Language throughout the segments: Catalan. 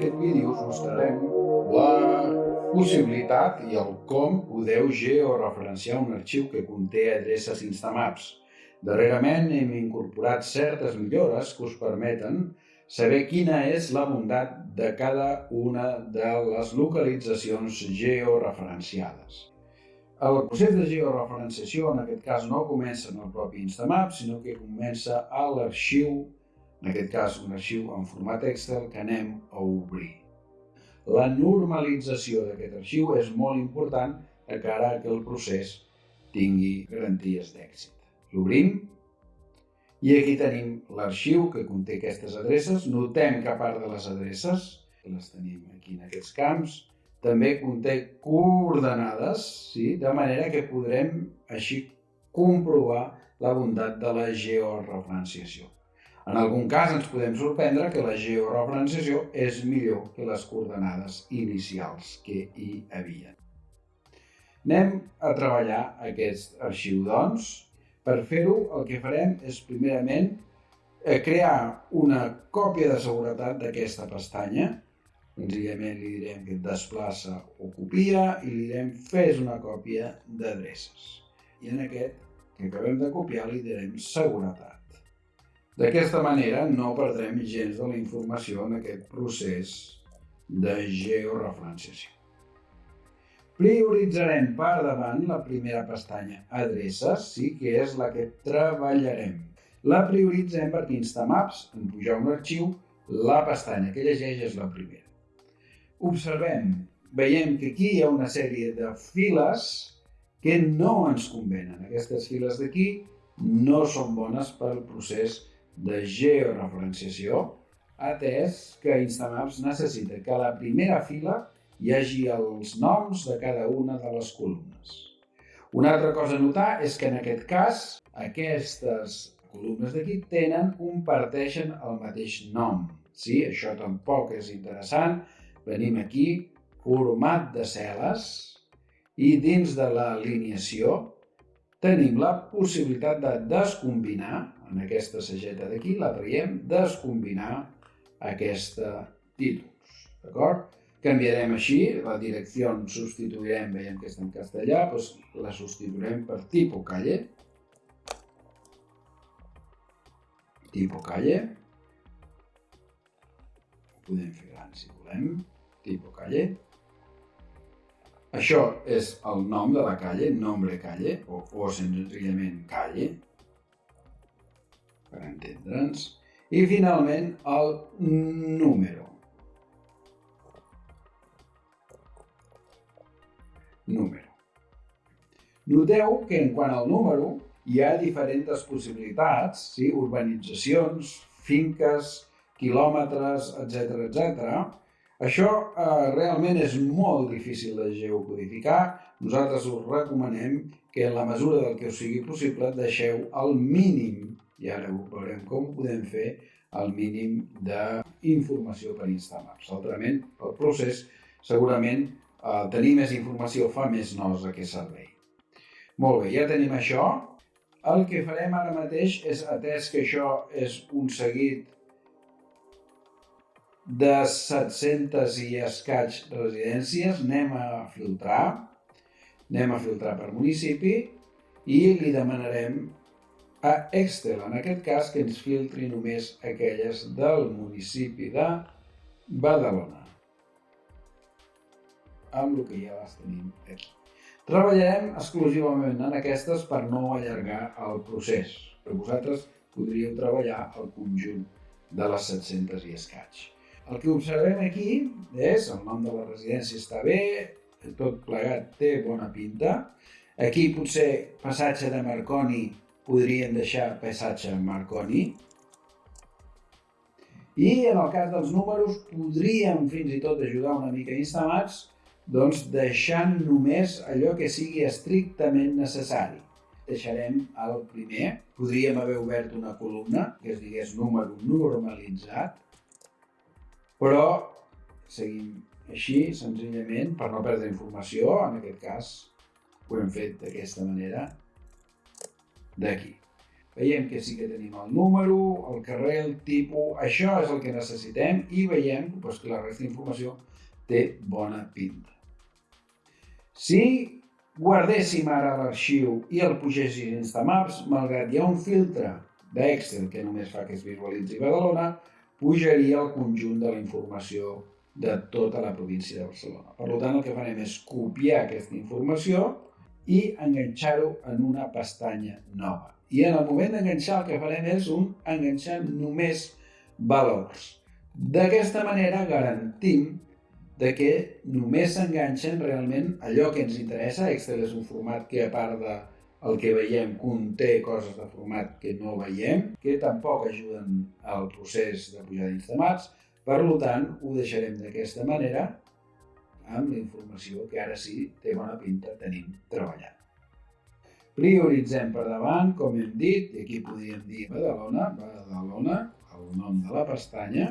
aquest vídeo us mostrarem la possibilitat i el com podeu georeferenciar un arxiu que conté adreces Instamaps. Darrerament hem incorporat certes millores que us permeten saber quina és la bondat de cada una de les localitzacions georeferenciades. El procés de georeferenciació en aquest cas no comença en el propi Instamap, sinó que comença a l'arxiu en aquest cas un arxiu en format Excel que anem a obrir. La normalització d'aquest arxiu és molt important de cara a que el procés tingui garanties d'èxit. L'obrim i aquí tenim l'arxiu que conté aquestes adreces. Notem que a part de les adreces, que les tenim aquí en aquests camps, també conté coordenades, sí? de manera que podrem així comprovar la bondat de la georeferenciació. En algun cas ens podem sorprendre que la georeferenciació és millor que les coordenades inicials que hi havia. Anem a treballar aquest arxiu, doncs. Per fer-ho, el que farem és, primerament, eh, crear una còpia de seguretat d'aquesta pestanya. Senzillament li direm que desplaça o copia i li direm fes una còpia d'adreces. I en aquest que acabem de copiar li direm seguretat. D'aquesta manera no perdrem gens de la informació en aquest procés de georeferenciació. Prioritzarem per davant la primera pestanya, adreces, sí que és la que treballarem. La prioritzem perquè Instamaps, en pujar un arxiu, la pestanya que llegeix és la primera. Observem, veiem que aquí hi ha una sèrie de files que no ens convenen. Aquestes files d'aquí no són bones pel procés de georeferenciació, atès que Instamaps necessita que a la primera fila hi hagi els noms de cada una de les columnes. Una altra cosa a notar és que en aquest cas aquestes columnes d'aquí tenen, comparteixen el mateix nom. Sí, això tampoc és interessant. Venim aquí, format de cel·les, i dins de l'alineació tenim la possibilitat de descombinar en aquesta sageta d'aquí, la traiem, descombinar aquesta títols. D'acord? Canviarem així, la direcció substituirem, veiem que està en castellà, doncs la substituirem per tipo calle. Tipo calle. Ho podem fer gran si volem. Tipo calle. Això és el nom de la calle, nombre calle, o, o senzillament calle, per entendre'ns. I finalment el número. Número. Noteu que en quant al número hi ha diferents possibilitats, sí? urbanitzacions, finques, quilòmetres, etc etc. Això eh, realment és molt difícil de geocodificar. Nosaltres us recomanem que en la mesura del que us sigui possible deixeu el mínim i ara veurem com podem fer el mínim d'informació per Instamaps. Altrament, el procés segurament eh, tenir més informació fa més nosa que servei. Molt bé, ja tenim això. El que farem ara mateix és, atès que això és un seguit de 700 i escaig residències, anem a filtrar, anem a filtrar per municipi i li demanarem a Excel, en aquest cas que ens filtri només aquelles del municipi de Badalona, amb el que ja les tenim aquí. Treballarem exclusivament en aquestes per no allargar el procés, però vosaltres podríeu treballar el conjunt de les 700 i escaig. El que observem aquí és el nom de la residència està bé, tot plegat té bona pinta. Aquí potser passatge de Marconi podrien deixar passatge Marconi. I en el cas dels números podríem fins i tot ajudar una mica instal·lats doncs deixant només allò que sigui estrictament necessari. Deixarem el primer, podríem haver obert una columna que es digués número normalitzat, però seguim així, senzillament, per no perdre informació, en aquest cas ho hem fet d'aquesta manera, d'aquí. veiem que sí que tenim el número, el carrer, el tipus, això és el que necessitem i veiem doncs, que la resta d'informació té bona pinta. Si guardéssim ara l'arxiu i el pugéssim a Instamaps, malgrat hi ha un filtre d'Excel que només fa que es visualitzi Badalona, pujaria el conjunt de la informació de tota la província de Barcelona. Per tant, el que farem és copiar aquesta informació i enganxar-ho en una pestanya nova. I en el moment d'enganxar el que farem és un enganxar només valors. D'aquesta manera garantim de que només s'enganxen realment allò que ens interessa. Excel és un format que a part de el que veiem conté coses de format que no veiem, que tampoc ajuden al procés de pujar d'instamats. Per tant, ho deixarem d'aquesta manera amb la informació que ara sí té bona pinta tenim treballant. Prioritzem per davant, com hem dit, i aquí podríem dir Badalona, Badalona, el nom de la pestanya,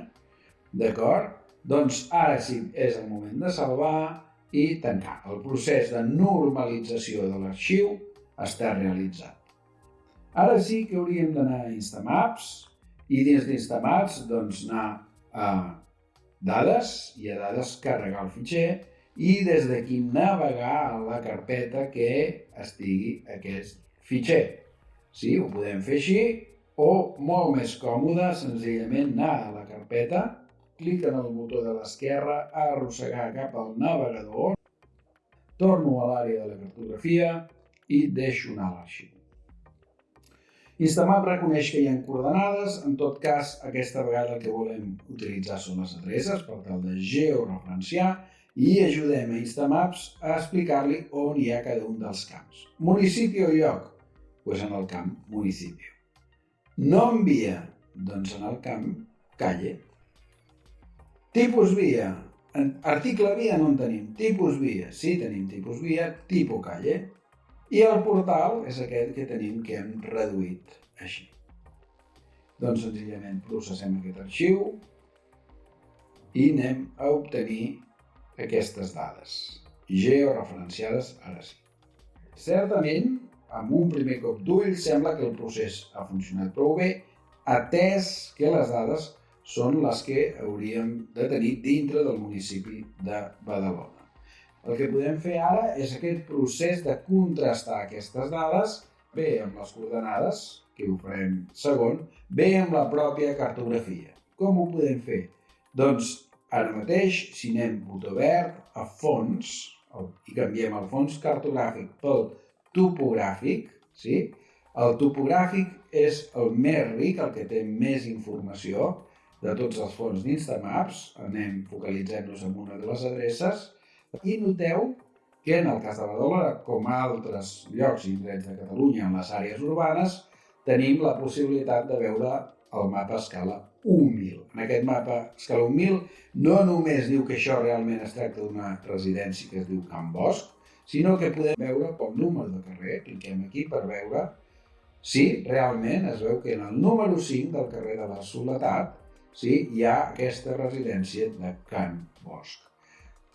d'acord? Doncs ara sí és el moment de salvar i tancar. El procés de normalització de l'arxiu està realitzat. Ara sí que hauríem d'anar a Instamaps i dins d'Instamaps doncs, anar a dades i a dades carregar el fitxer i des d'aquí navegar a la carpeta que estigui aquest fitxer. Sí, ho podem fer així o molt més còmode, senzillament anar a la carpeta, clic en el botó de l'esquerra, arrossegar cap al navegador, torno a l'àrea de la cartografia i l'arxiu. Instamap reconeix que hi ha coordenades, en tot cas, aquesta vegada el que volem utilitzar són les adreces per tal de georreferenciar i ajudem a Instamaps a explicar-li on hi ha cada un dels camps. Municipi o lloc? Pues en el camp municipi. Nom via? Doncs en el camp calle. Tipus via? Article via no en tenim. Tipus via? Sí, tenim tipus via, tipus calle. I el portal és aquest que tenim que hem reduït així. Doncs senzillament processem aquest arxiu i anem a obtenir aquestes dades, georreferenciades ara sí. Certament, amb un primer cop d'ull, sembla que el procés ha funcionat prou bé, atès que les dades són les que hauríem de tenir dintre del municipi de Badalona. El que podem fer ara és aquest procés de contrastar aquestes dades bé amb les coordenades, que ho farem segon, bé amb la pròpia cartografia. Com ho podem fer? Doncs Ara mateix, si anem botó verd, a fons, i canviem el fons cartogràfic pel topogràfic, sí? el topogràfic és el més ric, el que té més informació de tots els fons d'Instamaps. Anem focalitzant-nos en una de les adreces i noteu que en el cas de Badalona, com a altres llocs i indrets de Catalunya en les àrees urbanes, tenim la possibilitat de veure el mapa a escala 1.000. En aquest mapa escala 1.000 no només diu que això realment es tracta d'una residència que es diu Can Bosch, sinó que podem veure pel número de carrer, cliquem aquí per veure si realment es veu que en el número 5 del carrer de la Soledat sí, hi ha aquesta residència de Can Bosch.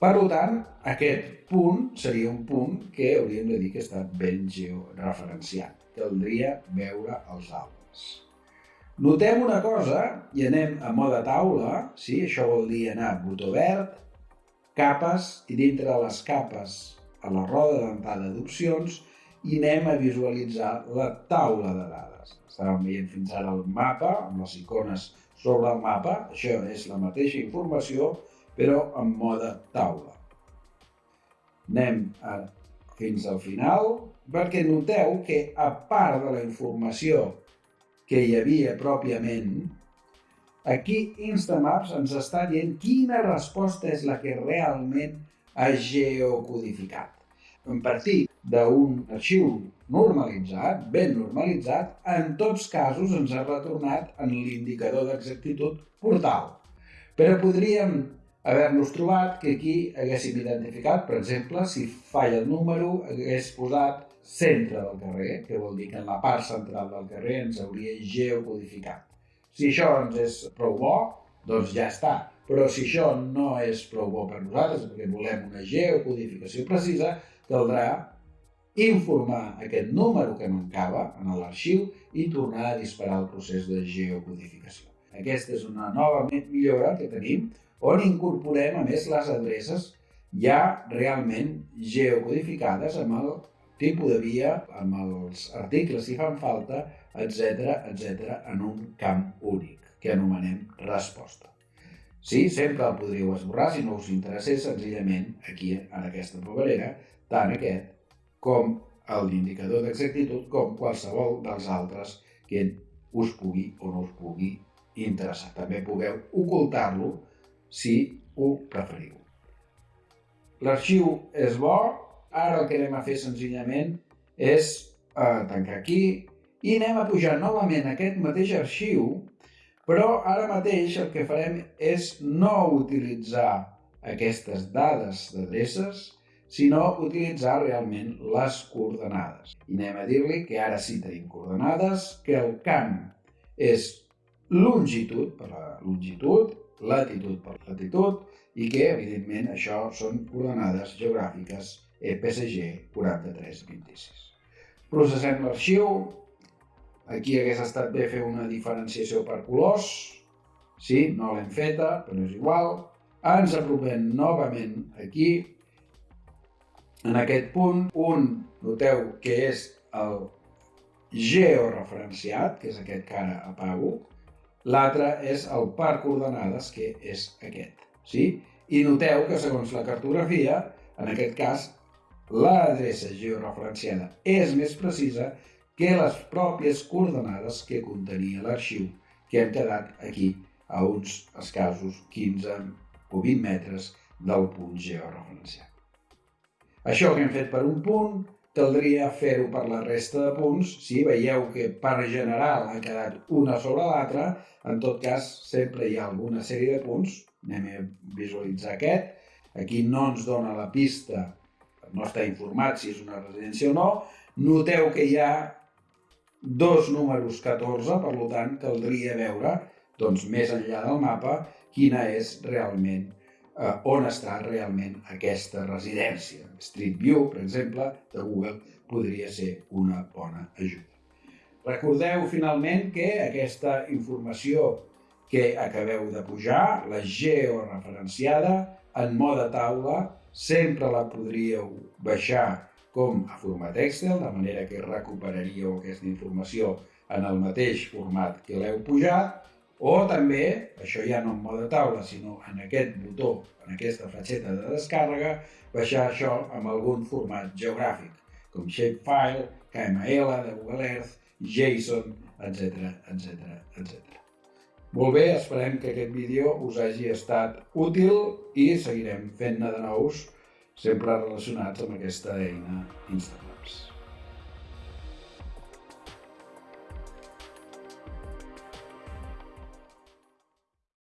Per tant, aquest punt seria un punt que hauríem de dir que està ben georreferenciat. Caldria veure els altres. Notem una cosa, i anem a moda taula, sí? això vol dir anar a botó verd, capes, i dintre de les capes a la roda d'entrada d'opcions, i anem a visualitzar la taula de dades. Estàvem veient fins ara el mapa, amb les icones sobre el mapa, això és la mateixa informació, però en mode taula. Anem a, fins al final, perquè noteu que a part de la informació que hi havia pròpiament, aquí Instamaps ens està dient quina resposta és la que realment ha geocodificat. En partir d'un arxiu normalitzat, ben normalitzat, en tots casos ens ha retornat en l'indicador d'exactitud portal. Però podríem haver-nos trobat que aquí haguéssim identificat, per exemple, si falla el número, hagués posat centre del carrer, que vol dir que en la part central del carrer ens hauria geocodificat. Si això ens és prou bo, doncs ja està. Però si això no és prou bo per nosaltres, perquè volem una geocodificació precisa, caldrà informar aquest número que mancava en l'arxiu i tornar a disparar el procés de geocodificació. Aquesta és una nova millora que tenim on incorporem a més les adreces ja realment geocodificades amb el tipus de via, amb els articles si fan falta, etc etc en un camp únic, que anomenem resposta. Sí, sempre el podríeu esborrar si no us interessés senzillament aquí en aquesta paperera, tant aquest com l'indicador d'exactitud com qualsevol dels altres que us pugui o no us pugui interessar. També pugueu ocultar-lo si ho preferiu. L'arxiu és bo, ara el que anem a fer senzillament és eh, tancar aquí i anem a pujar novament aquest mateix arxiu, però ara mateix el que farem és no utilitzar aquestes dades d'adreces, sinó utilitzar realment les coordenades. I anem a dir-li que ara sí tenim coordenades, que el camp és longitud per la longitud, latitud per latitud, i que, evidentment, això són coordenades geogràfiques EPSG 4326. Processem l'arxiu. Aquí hagués estat bé fer una diferenciació per colors. Sí, no l'hem feta, però és igual. Ens apropem novament aquí. En aquest punt, un, noteu que és el georreferenciat, que és aquest que ara apago. L'altre és el par coordenades, que és aquest. Sí? I noteu que segons la cartografia, en aquest cas, l'adreça georreferenciada és més precisa que les pròpies coordenades que contenia l'arxiu, que hem quedat aquí a uns escassos 15 o 20 metres del punt georreferenciat. Això que hem fet per un punt, caldria fer-ho per la resta de punts. Si veieu que per general ha quedat una sobre l'altra, en tot cas sempre hi ha alguna sèrie de punts anem a visualitzar aquest. Aquí no ens dona la pista, no està informat si és una residència o no. Noteu que hi ha dos números 14, per tant, caldria veure, doncs, més enllà del mapa, quina és realment, eh, on està realment aquesta residència. Street View, per exemple, de Google, podria ser una bona ajuda. Recordeu, finalment, que aquesta informació que acabeu de pujar, la georreferenciada, en mode taula, sempre la podríeu baixar com a format Excel, de manera que recuperaríeu aquesta informació en el mateix format que l'heu pujat, o també, això ja no en mode taula, sinó en aquest botó, en aquesta fletxeta de descàrrega, baixar això amb algun format geogràfic, com Shapefile, KML, de Google Earth, JSON, etc etc etc. Molt bé, esperem que aquest vídeo us hagi estat útil i seguirem fent-ne de nous, sempre relacionats amb aquesta eina Instamaps.